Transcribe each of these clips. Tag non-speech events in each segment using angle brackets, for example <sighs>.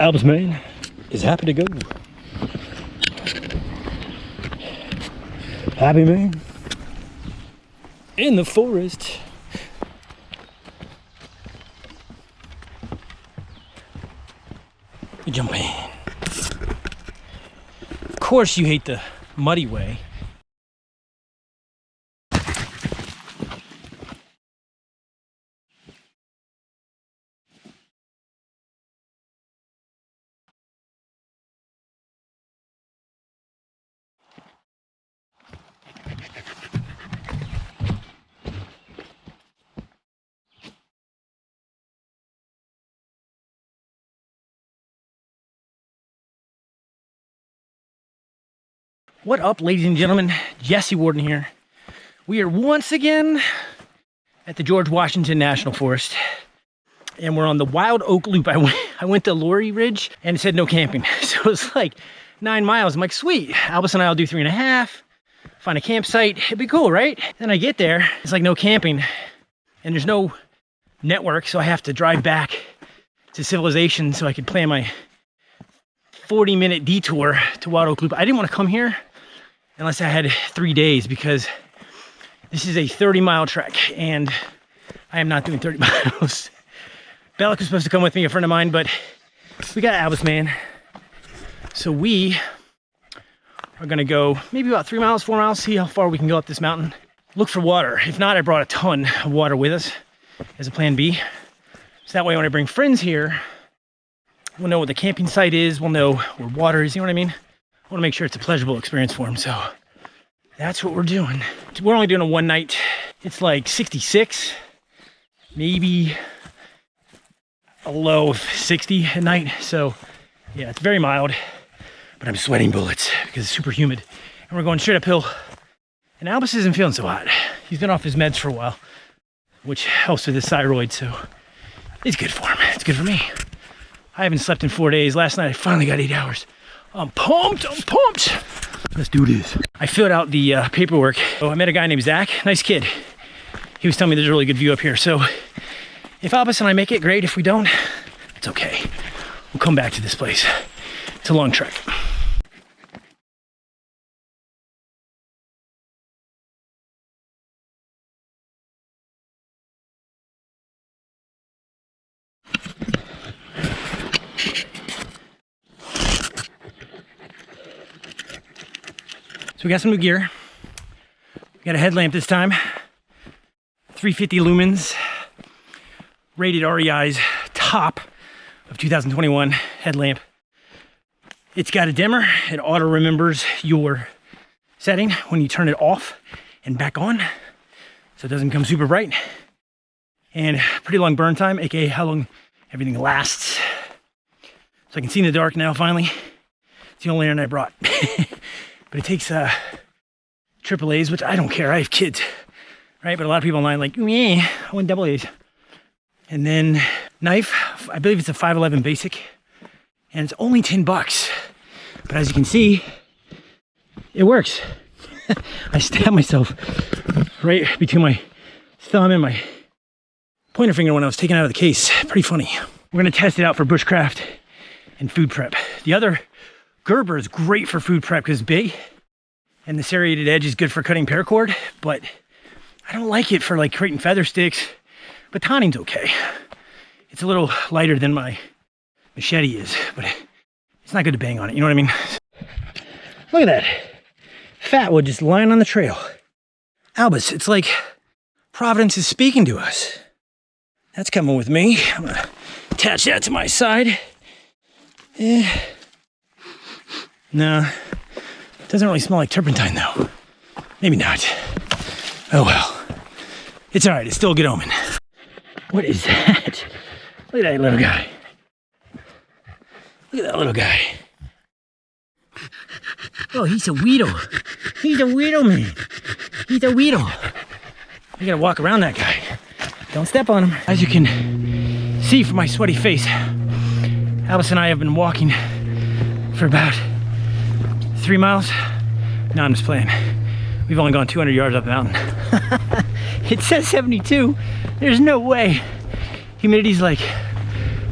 Albus man is happy to go. Happy man in the forest. Jump in. Of course you hate the muddy way. What up, ladies and gentlemen? Jesse Warden here. We are once again at the George Washington National Forest. And we're on the Wild Oak Loop. I went, I went to Laurie Ridge and it said no camping. <laughs> So it's like nine miles. I'm like, sweet. Albus and I will do three and a half, find a campsite. It'd be cool, right? Then I get there, it's like no camping and there's no network. So I have to drive back to civilization so I could plan my 40 minute detour to Wild Oak Loop. I didn't want to come here unless I had three days because this is a 30 mile trek and I am not doing 30 <laughs> miles. Bellic was supposed to come with me, a friend of mine, but we got Albus man. So we are gonna go maybe about three miles, four miles, see how far we can go up this mountain. Look for water. If not, I brought a ton of water with us as a plan B. So that way when I bring friends here, we'll know what the camping site is, we'll know where water is, you know what I mean? I want to make sure it's a pleasurable experience for them. So that's what we're doing. We're only doing a one night. It's like 66, maybe a low of 60 at night. So yeah, it's very mild, but I'm sweating bullets because it's super humid. And we're going straight uphill. And Albus isn't feeling so hot. He's been off his meds for a while, which helps with his thyroid. So it's good for him. It's good for me. I haven't slept in four days. Last night I finally got eight hours. I'm pumped, I'm pumped. Let's do this. I filled out the uh, paperwork. Oh, I met a guy named Zach, nice kid. He was telling me there's a really good view up here. So if Albus and I make it, great. If we don't, it's okay. We'll come back to this place. It's a long trek. So we got some new gear. We got a headlamp this time. 350 lumens. Rated REI's top of 2021 headlamp. It's got a dimmer. It auto remembers your setting when you turn it off and back on. So it doesn't come super bright. And pretty long burn time, aka how long everything lasts. So I can see in the dark now finally. It's the only lantern I brought. <laughs> But it takes uh, triple A's, which I don't care. I have kids, right? But a lot of people online like, yeah, I want double A's. And then knife, I believe it's a 511 basic, and it's only 10 bucks. But as you can see, it works. <laughs> I stabbed myself right between my thumb and my pointer finger when I was taken out of the case. Pretty funny. We're gonna test it out for bushcraft and food prep. The other Gerber is great for food prep because it's big and the serrated edge is good for cutting paracord, but I don't like it for like creating feather sticks. But tannings's okay. It's a little lighter than my machete is, but it's not good to bang on it. You know what I mean? Look at that. Fat wood just lying on the trail. Albus, it's like Providence is speaking to us. That's coming with me. I'm gonna attach that to my side. Eh. No, it doesn't really smell like turpentine though. Maybe not. Oh well. It's all right, it's still a good omen. What is that? <laughs> Look at that little guy. Look at that little guy. Oh, he's a weedle. He's a weedle man. He's a weedle. I gotta walk around that guy. Don't step on him. As you can see from my sweaty face, Alice and I have been walking for about three miles? No, I'm just playing. We've only gone 200 yards up the mountain. <laughs> it says 72. There's no way. Humidity's like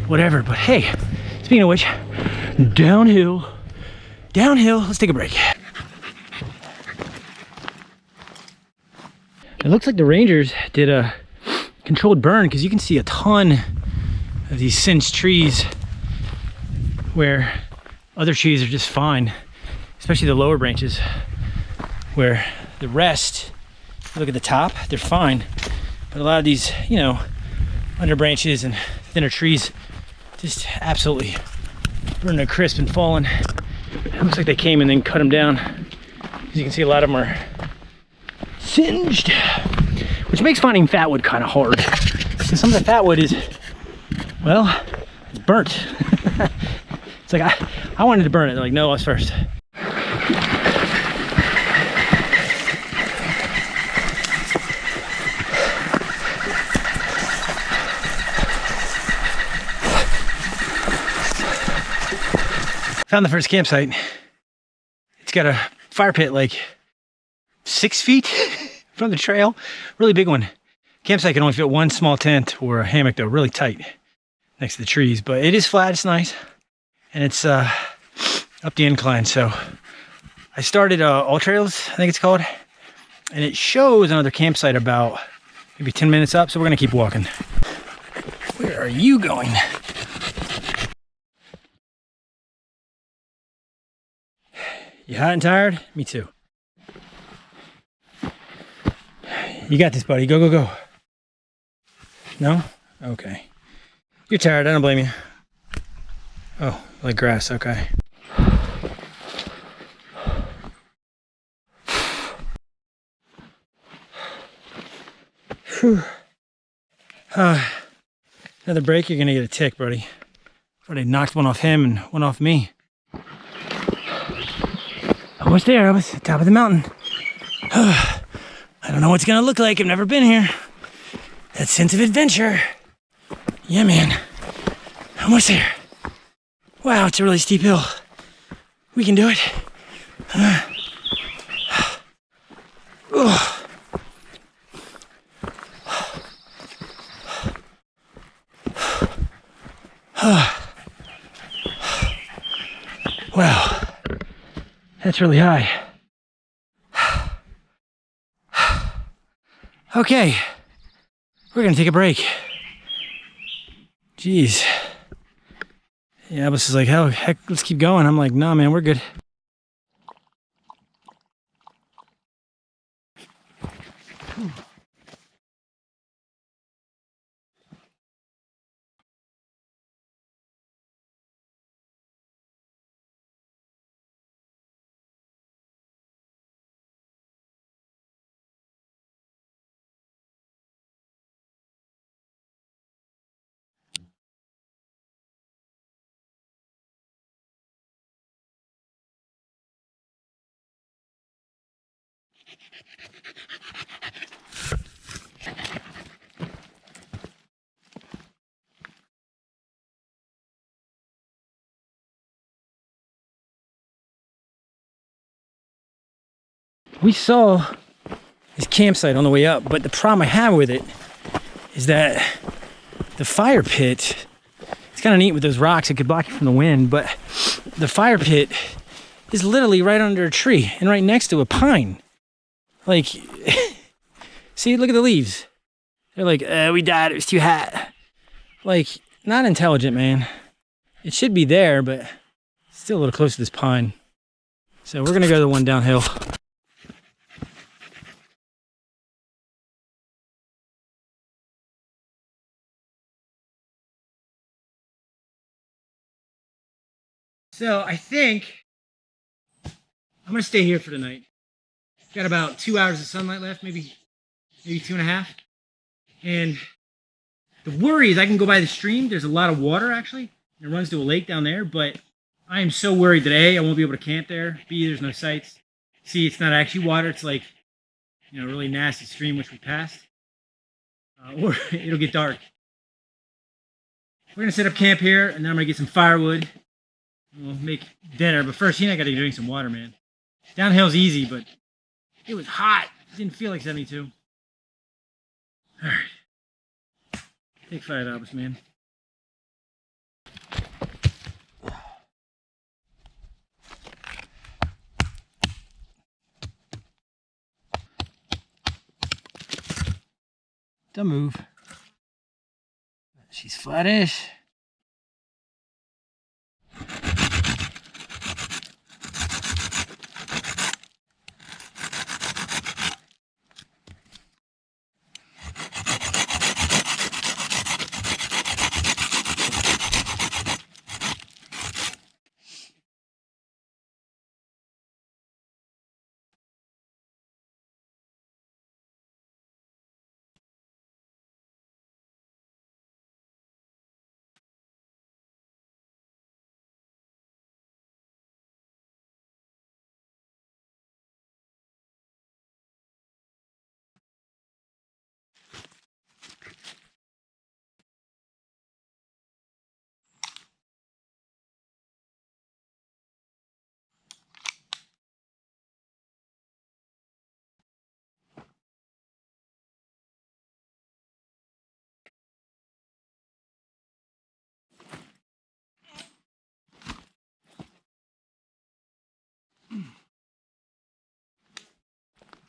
whatever, but hey, Speaking of which, downhill, downhill. Let's take a break. It looks like the Rangers did a controlled burn because you can see a ton of these singed trees where other trees are just fine, especially the lower branches where the rest, look at the top, they're fine. But a lot of these, you know, under branches and thinner trees just absolutely burned to crisp and fallen. It looks like they came and then cut them down. As you can see, a lot of them are singed, which makes finding fat wood kind of hard. Because some of the fat wood is, well, it's burnt. <laughs> it's like, I, I wanted to burn it. They're like, no, us first. Found the first campsite. It's got a fire pit like six feet from the trail. Really big one. Campsite can only fit one small tent or a hammock though, really tight next to the trees. But it is flat, it's nice. And it's uh, up the incline. So I started uh, AllTrails, I think it's called. And it shows another campsite about maybe 10 minutes up. So we're gonna keep walking. Where are you going? You hot and tired? Me too. You got this, buddy. Go, go, go. No? Okay. You're tired. I don't blame you. Oh, like grass. Okay. Whew. Uh, another break, you're gonna get a tick, buddy. Already knocked one off him and one off me. Almost there, I was at the top of the mountain. <sighs> I don't know what's gonna look like, I've never been here. That sense of adventure. Yeah, man. Almost there. Wow, it's a really steep hill. We can do it. <sighs> Uh, wow. That's really high. <sighs> okay, we're gonna take a break. Jeez. Yeah, Abbas is like, hell, heck, let's keep going. I'm like, nah, man, we're good. We saw this campsite on the way up, but the problem I have with it is that the fire pit, it's kind of neat with those rocks, it could block you from the wind, but the fire pit is literally right under a tree and right next to a pine. Like, <laughs> see, look at the leaves. They're like, uh, we died, it was too hot. Like, not intelligent, man. It should be there, but still a little close to this pine. So we're gonna go to the one downhill. So I think I'm gonna stay here for the night. Got about two hours of sunlight left, maybe maybe two and a half. And the worry is I can go by the stream. There's a lot of water actually. It runs to a lake down there, but I am so worried that A, I won't be able to camp there. B, there's no sights. C, it's not actually water. It's like, you know, really nasty stream which we passed. Uh, or <laughs> it'll get dark. We're gonna set up camp here, and then I'm gonna get some firewood We'll make dinner, but first, you know, I gotta drink some water, man. Downhill's easy, but it was hot. Didn't feel like 72. All right. Take five Obis, man. Don't move. She's flattish.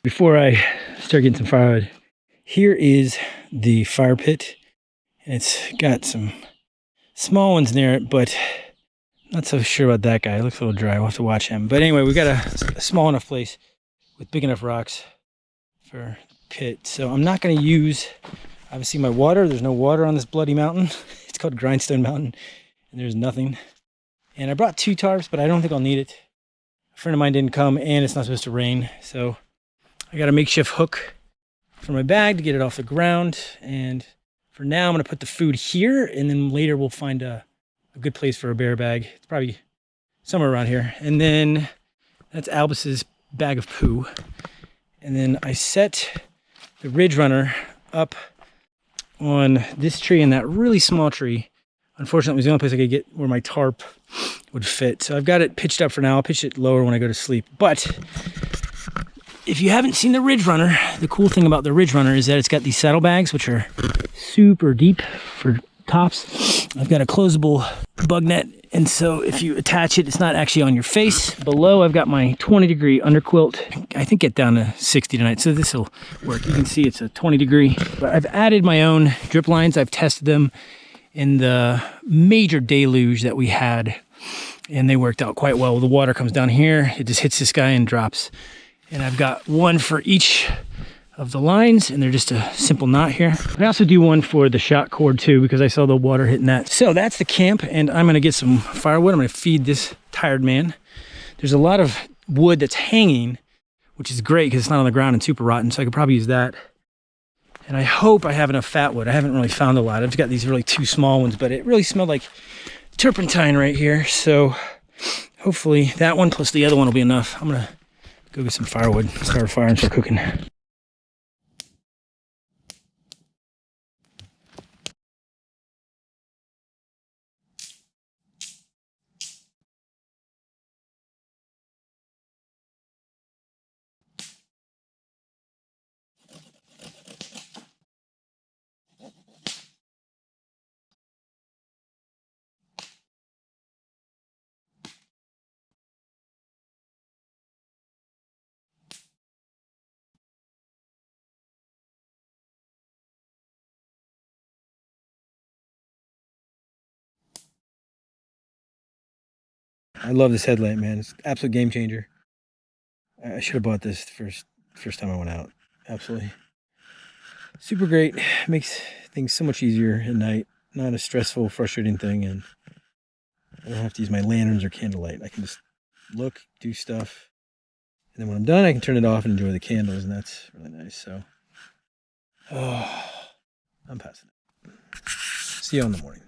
Before I start getting some firewood, here is the fire pit. And it's got some small ones near it, but not so sure about that guy. It looks a little dry. We'll have to watch him. But anyway, we've got a, a small enough place with big enough rocks for pit. So I'm not going to use, obviously, my water. There's no water on this bloody mountain. <laughs> It's called Grindstone Mountain, and there's nothing. And I brought two tarps, but I don't think I'll need it. A friend of mine didn't come, and it's not supposed to rain. So I got a makeshift hook for my bag to get it off the ground. And for now, I'm going to put the food here. And then later we'll find a, a good place for a bear bag. It's probably somewhere around here. And then that's Albus's bag of poo. And then I set the Ridge Runner up on this tree and that really small tree. Unfortunately, it was the only place I could get where my tarp would fit. So I've got it pitched up for now. I'll pitch it lower when I go to sleep. But if you haven't seen the Ridge Runner, the cool thing about the Ridge Runner is that it's got these saddlebags, which are super deep for tops. I've got a closable bug net, and so if you attach it, it's not actually on your face. Below, I've got my 20 degree underquilt. I think get down to 60 tonight, so this will work. You can see it's a 20 degree. But I've added my own drip lines. I've tested them in the major deluge that we had, and they worked out quite well. The water comes down here, it just hits this guy and drops and I've got one for each of the lines and they're just a simple knot here. I also do one for the shock cord too because I saw the water hitting that. So that's the camp and I'm gonna get some firewood. I'm gonna feed this tired man. There's a lot of wood that's hanging, which is great because it's not on the ground and super rotten. So I could probably use that. And I hope I have enough fat wood. I haven't really found a lot. I've got these really two small ones, but it really smelled like turpentine right here. So hopefully that one plus the other one will be enough. I'm gonna Go get some firewood, start a fire and start cooking. I love this headlamp, man. It's absolute game changer. I should have bought this first first time I went out. Absolutely. Super great. <sighs> Makes things so much easier at night. Not a stressful, frustrating thing. And I don't have to use my lanterns or candlelight. I can just look, do stuff. And then when I'm done, I can turn it off and enjoy the candles. And that's really nice. So, oh, <sighs> I'm passing it. See you in the morning.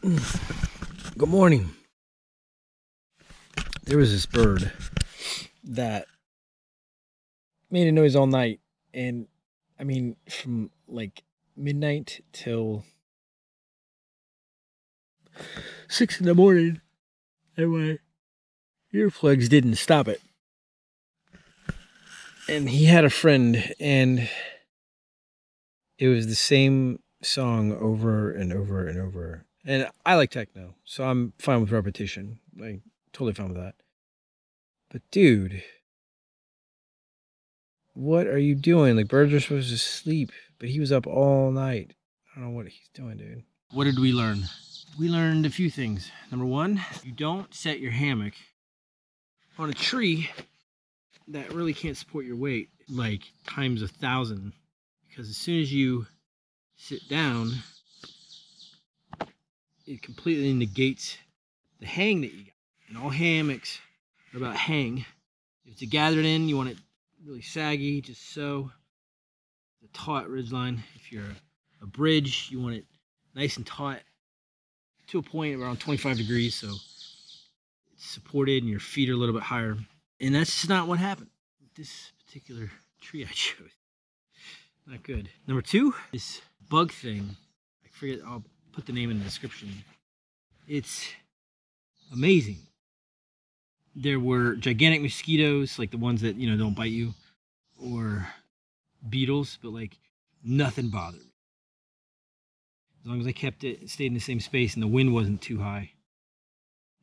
<laughs> Good morning. There was this bird that made a noise all night. And I mean, from like midnight till six in the morning. And my earplugs didn't stop it. And he had a friend, and it was the same song over and over and over and I like techno, so I'm fine with repetition. Like totally fine with that. But dude, what are you doing? Like birds are supposed to sleep, but he was up all night. I don't know what he's doing, dude. What did we learn? We learned a few things. Number one, you don't set your hammock on a tree that really can't support your weight like times a thousand because as soon as you sit down it completely negates the hang that you got and all hammocks are about hang if it's a gathered end you want it really saggy just so the taut ridge line if you're a bridge you want it nice and taut to a point around 25 degrees so it's supported and your feet are a little bit higher and that's just not what happened this particular tree I <laughs> chose. Not good. Number two, this bug thing. I forget, I'll put the name in the description. It's amazing. There were gigantic mosquitoes, like the ones that, you know, don't bite you, or beetles, but like nothing bothered me. As long as I kept it, stayed in the same space and the wind wasn't too high.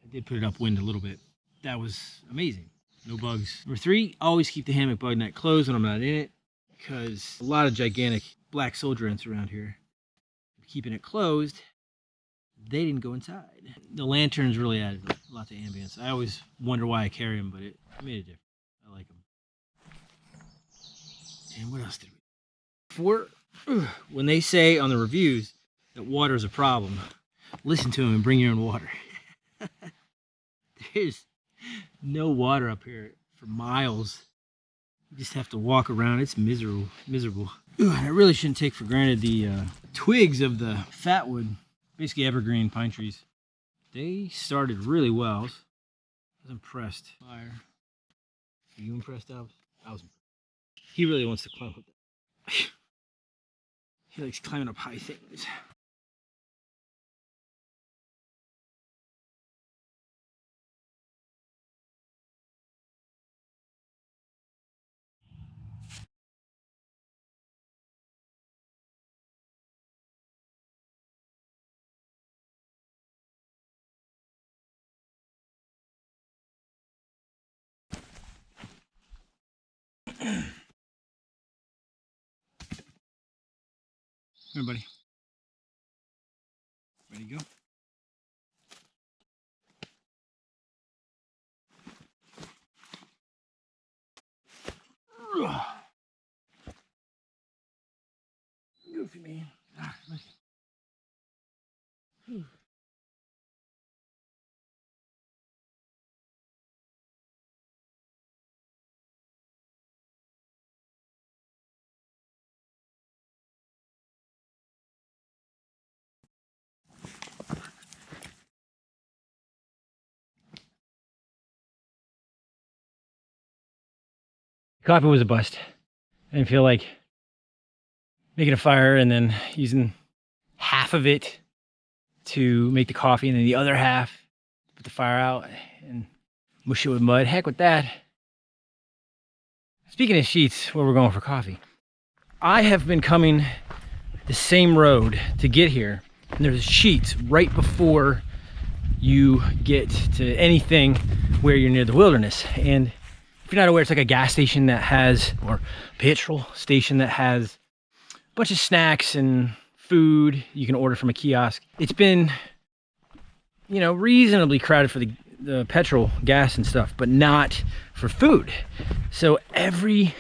I did put it upwind a little bit. That was amazing no bugs. Number three, always keep the hammock bug net closed when I'm not in it because a lot of gigantic black soldier ants around here. Keeping it closed, they didn't go inside. The lanterns really added a lot to ambience. I always wonder why I carry them, but it made a difference. I like them. And what else did we? For when they say on the reviews that water is a problem, listen to them and bring your own water. <laughs> There's no water up here for miles. You just have to walk around. It's miserable, miserable. Ooh, I really shouldn't take for granted the uh, twigs of the fatwood, basically evergreen pine trees. They started really well. I was, impressed. Fire. Are you impressed, Albs? I was. He really wants to climb up. <sighs> he likes climbing up high things. Buddy. Ready to go? Coffee was a bust. I didn't feel like making a fire and then using half of it to make the coffee and then the other half put the fire out and mush it with mud. Heck with that. Speaking of Sheetz, where we're going for coffee, I have been coming the same road to get here. And there's Sheetz right before you get to anything where you're near the wilderness. And if you're not aware, it's like a gas station that has, or petrol station that has a bunch of snacks and food you can order from a kiosk. It's been, you know, reasonably crowded for the, the petrol, gas and stuff, but not for food. So every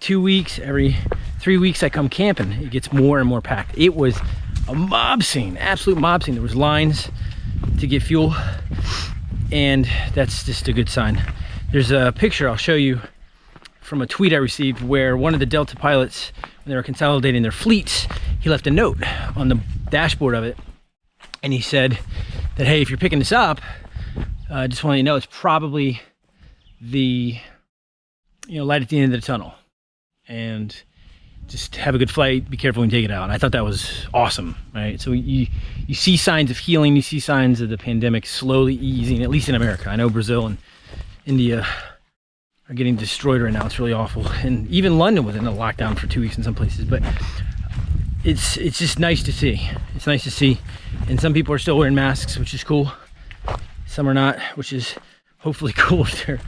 two weeks, every three weeks I come camping, it gets more and more packed. It was a mob scene, absolute mob scene. There was lines to get fuel and that's just a good sign. There's a picture I'll show you from a tweet I received where one of the Delta pilots, when they were consolidating their fleets, he left a note on the dashboard of it. And he said that, hey, if you're picking this up, I uh, just want you to know it's probably the you know light at the end of the tunnel. And just have a good flight, be careful when you take it out. And I thought that was awesome, right? So you, you see signs of healing, you see signs of the pandemic slowly easing, at least in America. I know Brazil and India are getting destroyed right now. It's really awful. And even London was in a lockdown for two weeks in some places. But it's it's just nice to see. It's nice to see. And some people are still wearing masks, which is cool. Some are not, which is hopefully <laughs> cool if they're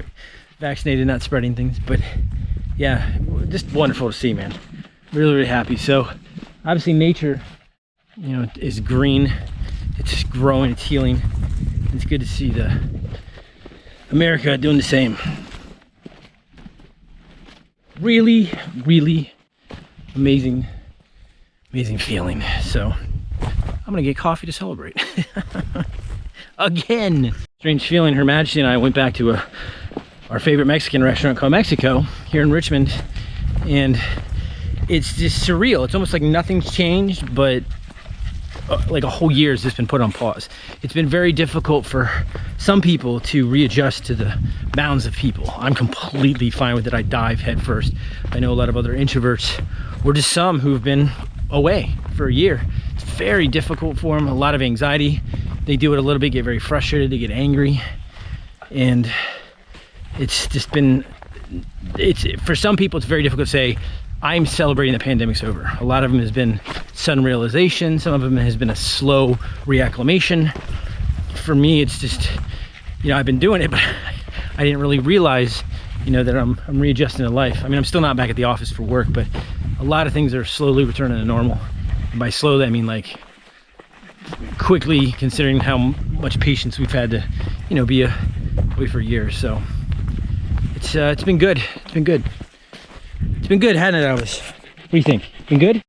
vaccinated, not spreading things. But yeah, just wonderful to see, man. Really, really happy. So obviously nature, you know, is green. It's growing, it's healing. It's good to see the America doing the same. Really, really amazing, amazing feeling. So I'm gonna get coffee to celebrate. <laughs> Again. Strange feeling, Her Majesty and I went back to a, our favorite Mexican restaurant called Mexico here in Richmond. And it's just surreal. It's almost like nothing's changed, but Uh, like a whole year has just been put on pause. It's been very difficult for some people to readjust to the bounds of people. I'm completely fine with it. I dive head first. I know a lot of other introverts, or just some who've been away for a year. It's very difficult for them, a lot of anxiety. They do it a little bit, get very frustrated, they get angry. And it's just been, it's for some people, it's very difficult to say, I'm celebrating the pandemic's over. A lot of them has been sudden realization. Some of them has been a slow reacclimation. For me, it's just, you know, I've been doing it, <laughs> but I didn't really realize, you know, that I'm, I'm readjusting to life. I mean, I'm still not back at the office for work, but a lot of things are slowly returning to normal. And by slowly, I mean like quickly, considering how much patience we've had to, you know, be away for years. So it's uh, it's been good. It's been good. It's been good, hasn't it, Elvis? What do you think? Been good?